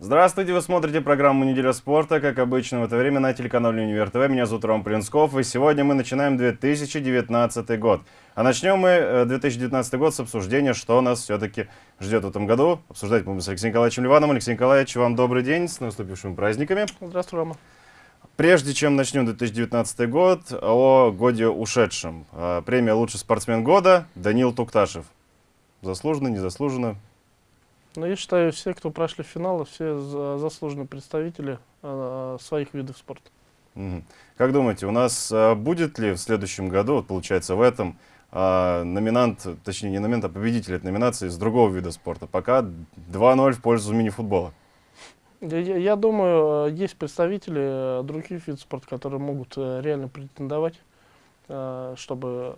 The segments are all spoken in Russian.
Здравствуйте, вы смотрите программу «Неделя спорта», как обычно в это время на телеканале «Универ ТВ». Меня зовут Ром Плинсков, и сегодня мы начинаем 2019 год. А начнем мы 2019 э, год с обсуждения, что нас все-таки ждет в этом году. Обсуждать мы с Алексеем Николаевичем Ливановым. Алексей Николаевич, вам добрый день, с наступившими праздниками. Здравствуй, Рома. Прежде чем начнем 2019 год, о годе ушедшем. А, премия «Лучший спортсмен года» Данил Тукташев. Заслуженно, незаслуженно? Ну, я считаю, все, кто прошли финалы, все заслуженные представители э, своих видов спорта. Как думаете, у нас э, будет ли в следующем году, вот получается в этом, э, номинант, точнее не номинант, а победитель этой номинации с другого вида спорта? Пока 2-0 в пользу мини-футбола. Я, я думаю, есть представители других видов спорта, которые могут реально претендовать, чтобы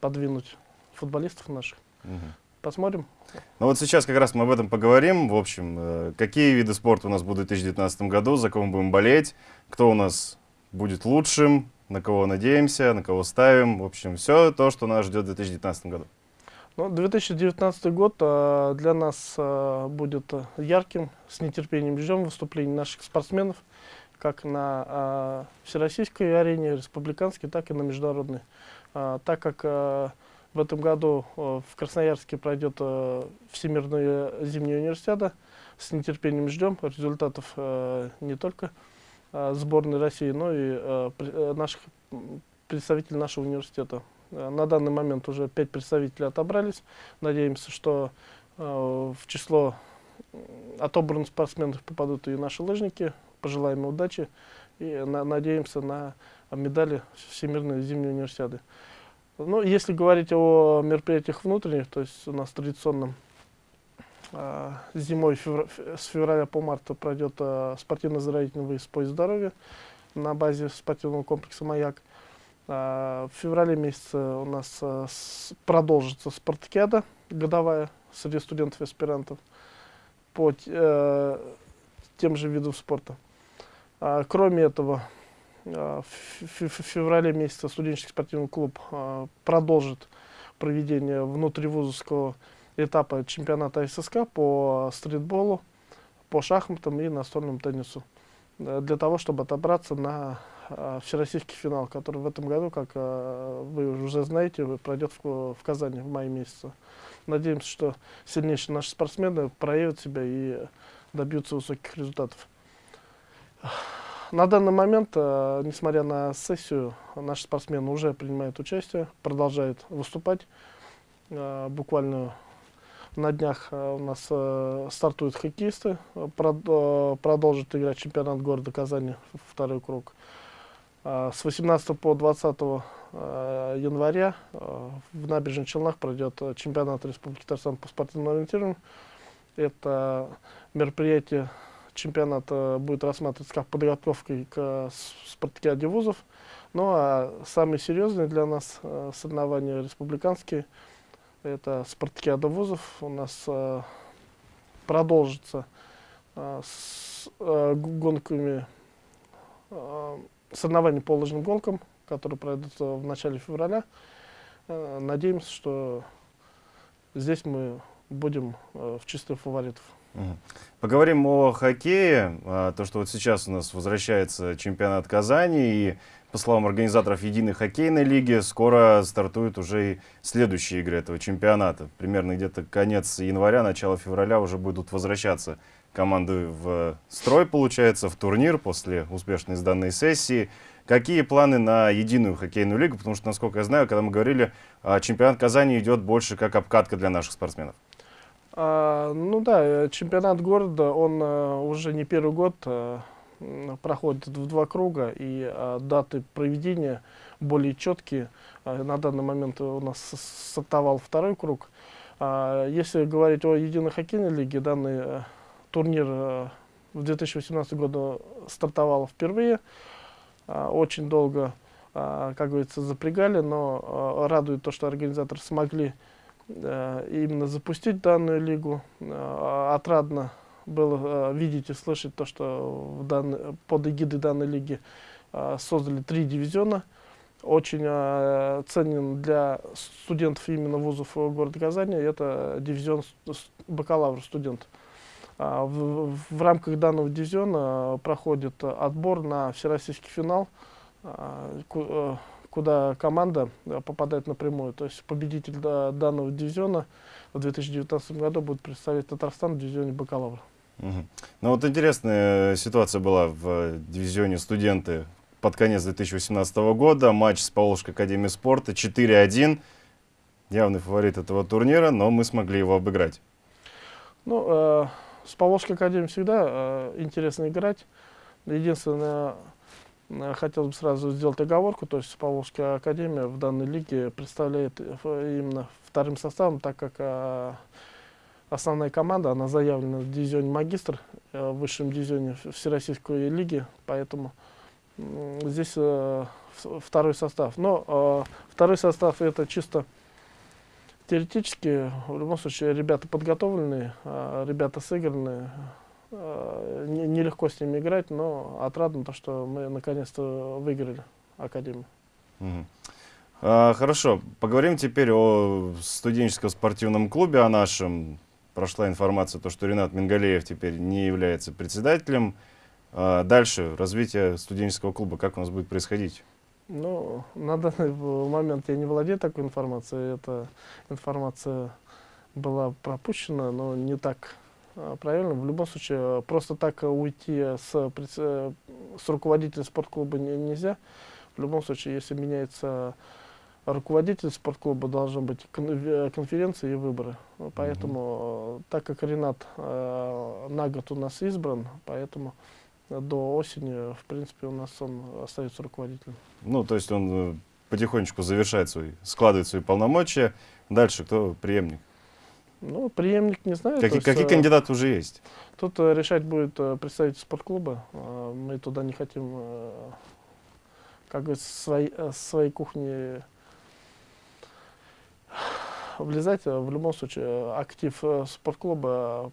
подвинуть футболистов наших. Угу. Посмотрим. Ну вот сейчас как раз мы об этом поговорим. В общем, э, какие виды спорта у нас будут в 2019 году, за кого мы будем болеть, кто у нас будет лучшим, на кого надеемся, на кого ставим. В общем, все то, что нас ждет в 2019 году. Ну, 2019 год а, для нас а, будет ярким, с нетерпением ждем выступлений наших спортсменов, как на всероссийской арене, республиканской, так и на международной. Так как в этом году э, в Красноярске пройдет э, Всемирная зимняя универсиада. С нетерпением ждем результатов э, не только сборной России, но и наших представителей нашего университета. На данный момент уже пять представителей отобрались. Надеемся, что в число отобранных спортсменов попадут и наши лыжники. Пожелаем удачи и надеемся на медали Всемирной зимней универсиады. Ну, если говорить о мероприятиях внутренних, то есть у нас традиционно э, зимой февр с февраля по март пройдет э, спортивно-оздоровительный выезд по здоровья на базе спортивного комплекса «Маяк». Э, в феврале месяце у нас э, с, продолжится спартакиада годовая среди студентов и аспирантов по э, тем же видам спорта. А, кроме этого, Э, в феврале месяце студенческий спортивный клуб э, продолжит проведение внутривузовского этапа чемпионата ССК по стритболу, по шахматам и настольному теннису. Э, для того, чтобы отобраться на всероссийский финал, который в этом году, как вы уже знаете, пройдет в Казани в мае месяце. Надеемся, что сильнейшие наши спортсмены проявят себя и добьются высоких результатов. На данный момент, э, несмотря на сессию, наши спортсмены уже принимают участие, продолжают выступать. Э, буквально на днях э, у нас стартуют хоккеисты, прод, продолжат играть чемпионат города Казани, второй круг. С 18 по 20 э, января в набережных Челнах пройдет чемпионат Республики Татарстан по спортивному ориентированию. Это мероприятие чемпионат э, будет рассматриваться как подготовка к э, спартакиаде вузов. Ну а самые серьезные для нас э, соревнования республиканские, это спартакиада вузов. У нас продолжится с гонками, соревнования по лыжным гонкам, которые пройдут в начале февраля. Надеемся, что здесь мы будем в числе фаворитов. Поговорим о хоккее. А, то, что вот сейчас у нас возвращается чемпионат Казани, и, по словам организаторов Единой хоккейной лиги, скоро стартуют уже и следующие игры этого чемпионата. Примерно где-то конец января, начало февраля уже будут возвращаться команды в строй, получается, в турнир после успешной сданной сессии. Какие планы на единую хоккейную лигу? Потому что, насколько я знаю, когда мы говорили, а, чемпионат Казани идет больше как обкатка для наших спортсменов. А, ну да, э, чемпионат города, он а, уже не первый год а, проходит в два круга, и а, даты проведения более четкие. А, на данный момент у нас стартовал второй круг. А, если говорить о единой хоккейной лиге, данный а, турнир а, в 2018 году стартовал впервые. А, очень долго, а, как говорится, запрягали, но а, радует то, что организаторы смогли именно запустить данную лигу. Э, отрадно было э, видеть и слышать то, что в данной, под эгидой данной лиги создали три дивизиона. Очень ценен для студентов именно вузов города Казани. Это дивизион бакалавр студент. В, в рамках данного дивизиона проходит отбор на всероссийский финал, э, куда команда попадает напрямую. То есть победитель данного дивизиона в 2019 году будет представлять Татарстан в дивизионе бакалавра. Угу. Ну вот интересная ситуация была в дивизионе студенты под конец 2018 года. Матч с Поволжской академией спорта 4-1. Явный фаворит этого турнира, но мы смогли его обыграть. Ну, э, с Поволжской академией всегда э, интересно играть. Единственное, хотел бы сразу сделать оговорку, то есть Поволжская академия в данной лиге представляет э, именно вторым составом, так как э, основная команда, она заявлена в дивизионе магистр, э, в высшем дивизионе Всероссийской лиги, поэтому здесь э, второй состав. Но э, второй состав это чисто теоретически, в любом случае, ребята подготовленные, э, ребята сыгранные. Э, Нелегко с ними играть, но отрадно то, что мы наконец-то выиграли Академию. Угу. А, хорошо, поговорим теперь о студенческом спортивном клубе, о нашем. Прошла информация, то, что Ренат Мингалеев теперь не является председателем. А дальше развитие студенческого клуба, как у нас будет происходить? Ну, на данный момент я не владею такой информацией. Эта информация была пропущена, но не так правильно. В любом случае, просто так уйти с, с руководителя спортклуба не, нельзя. В любом случае, если меняется руководитель спортклуба, должны быть конференции и выборы. Поэтому, mm -hmm. так как Ренат э, на год у нас избран, поэтому до осени, в принципе, у нас он остается руководителем. Ну, то есть он э, потихонечку завершает свои, складывает свои полномочия. Дальше кто преемник? Ну, преемник не знаю. Какие, есть, какие э, кандидаты уже есть? Тут э, решать будет представитель спортклуба. Мы туда не хотим, как говорится, свои, своей кухни влезать. В любом случае, актив спортклуба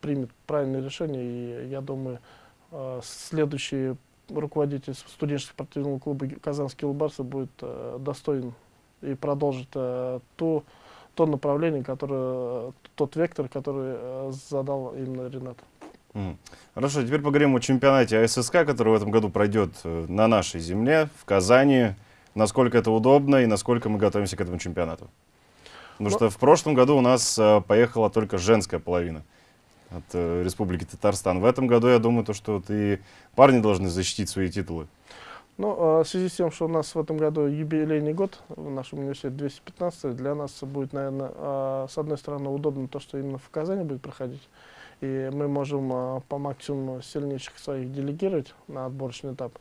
примет правильное решение, и я думаю, Э, следующий руководитель студенческого спортивного клуба «Казанский Лубарсы» будет э, достоин и продолжит э, ту, то направление, которое, тот вектор, который задал именно Ренат. Хорошо, теперь поговорим о чемпионате АССК, который в этом году пройдет на нашей земле, в Казани. Насколько это удобно и насколько мы готовимся к этому чемпионату? Потому Но... что в прошлом году у нас поехала только женская половина от э, Республики Татарстан. В этом году, я думаю, то, что и парни должны защитить свои титулы. Ну, а, в связи с тем, что у нас в этом году юбилейный год, в нашем университете 215, для нас будет, наверное, а, с одной стороны, удобно то, что именно в Казани будет проходить. И мы можем а, по максимуму сильнейших своих делегировать на отборочный этап.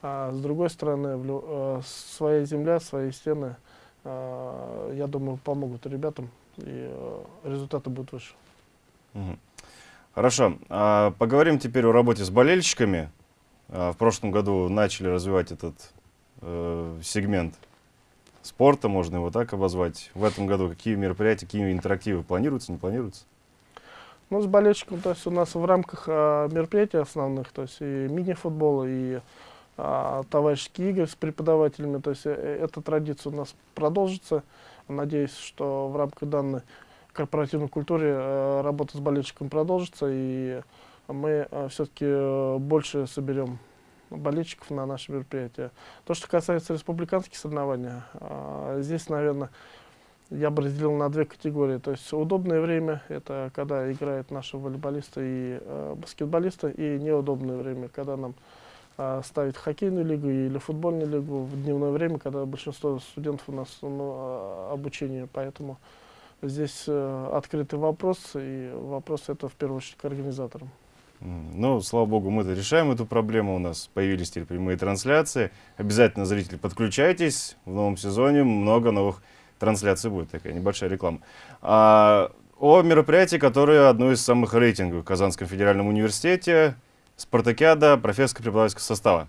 А с другой стороны, своя земля, свои стены, я думаю, помогут ребятам, и результаты будут выше. Хорошо. Поговорим теперь о работе с болельщиками. А, в прошлом году начали развивать этот э, сегмент спорта, можно его так обозвать. В этом году какие мероприятия, какие интерактивы планируются, не планируются? Ну, с болельщиком, то есть у нас в рамках а, мероприятий основных, то есть и мини-футбол, и а, товарищеские игры с преподавателями, то есть э, эта традиция у нас продолжится. Надеюсь, что в рамках данной корпоративной культуре э, работа с болельщиком продолжится, и мы э, все-таки э, больше соберем болельщиков на наше мероприятие. То, что касается республиканских соревнований, здесь, наверное, я бы разделил на две категории. То есть удобное время, это когда играют наши волейболисты и э, баскетболисты, и неудобное время, когда нам э, ставить хоккейную лигу или футбольную лигу в дневное время, когда большинство студентов у нас ну, обучение. Поэтому Здесь э, открытый вопрос, и вопрос это в первую очередь к организаторам. Ну, слава богу, мы-то решаем эту проблему. У нас появились теперь прямые трансляции. Обязательно, зрители, подключайтесь. В новом сезоне много новых трансляций будет. Такая небольшая реклама. А, о мероприятии, которое одно из самых рейтинговых в Казанском федеральном университете. Спартакиада профессорско-преподавательского состава.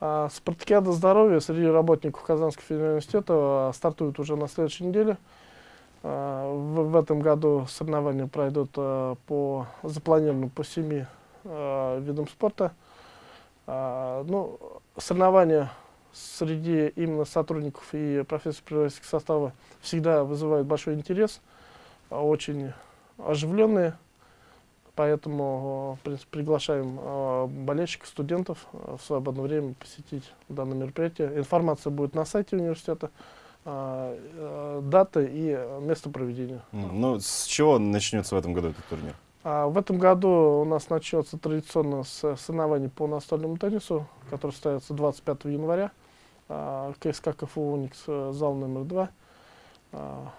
А, Спартакиада здоровья среди работников Казанского федерального университета а, стартует уже на следующей неделе. А, в, этом году соревнования пройдут а, по запланированным по семи а, видам спорта. Ну, соревнования среди именно сотрудников и профессоров преподавательского состава всегда вызывают большой интерес, очень оживленные. Поэтому, принципе, приглашаем болельщиков, студентов в свободное время посетить данное мероприятие. Информация будет на сайте университета, дата и место проведения. Ну, с чего начнется в этом году этот турнир? А в этом году у нас начнется традиционно с соревнований по настольному теннису, который состоится 25 января. А, КСК КФУ «Уникс», э, зал номер два. А,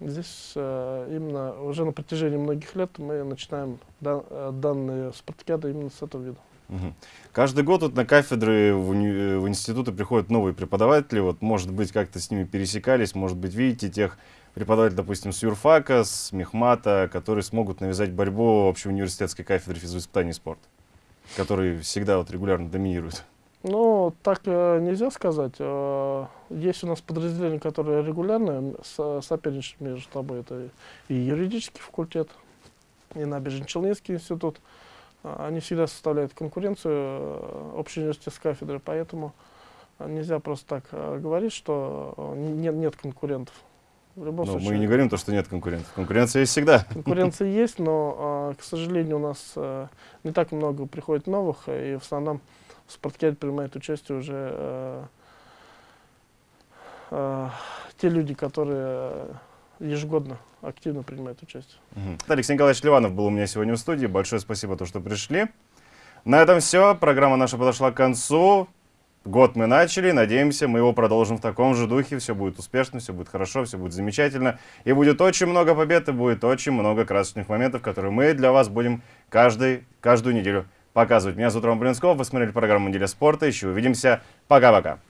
здесь э, именно уже на протяжении многих лет мы начинаем э, данные спартакиады именно с этого вида. Угу. Каждый год вот на кафедры в, уни в институты приходят новые преподаватели. Вот, может быть, как-то с ними пересекались, может быть, видите тех преподавателей, допустим, с юрфака, с мехмата, которые смогут навязать борьбу общеуниверситетской кафедры физвоспитания и спорта, которые всегда вот регулярно доминируют. Ну, так э, нельзя сказать. Э, есть у нас подразделения, которые регулярно со соперничают между собой. Это и юридический факультет, и Набережно-Челнинский институт. Э, они всегда составляют конкуренцию э, общей университетской кафедры, поэтому нельзя просто так э, говорить, что э, нет, нет конкурентов. В любом но случае, мы не говорим то, что нет конкурентов. Конкуренция есть всегда. Конкуренция есть, но, к сожалению, у нас не так много приходит новых, и в основном в принимают участие уже э, э, те люди, которые ежегодно активно принимают участие. Угу. Алексей Николаевич Ливанов был у меня сегодня в студии. Большое спасибо, то, что пришли. На этом все. Программа наша подошла к концу. Год мы начали, надеемся, мы его продолжим в таком же духе. Все будет успешно, все будет хорошо, все будет замечательно. И будет очень много побед, и будет очень много красочных моментов, которые мы для вас будем каждый, каждую неделю показывать. Меня зовут Роман Блинсков, вы смотрели программу «Неделя спорта». Еще увидимся. Пока-пока.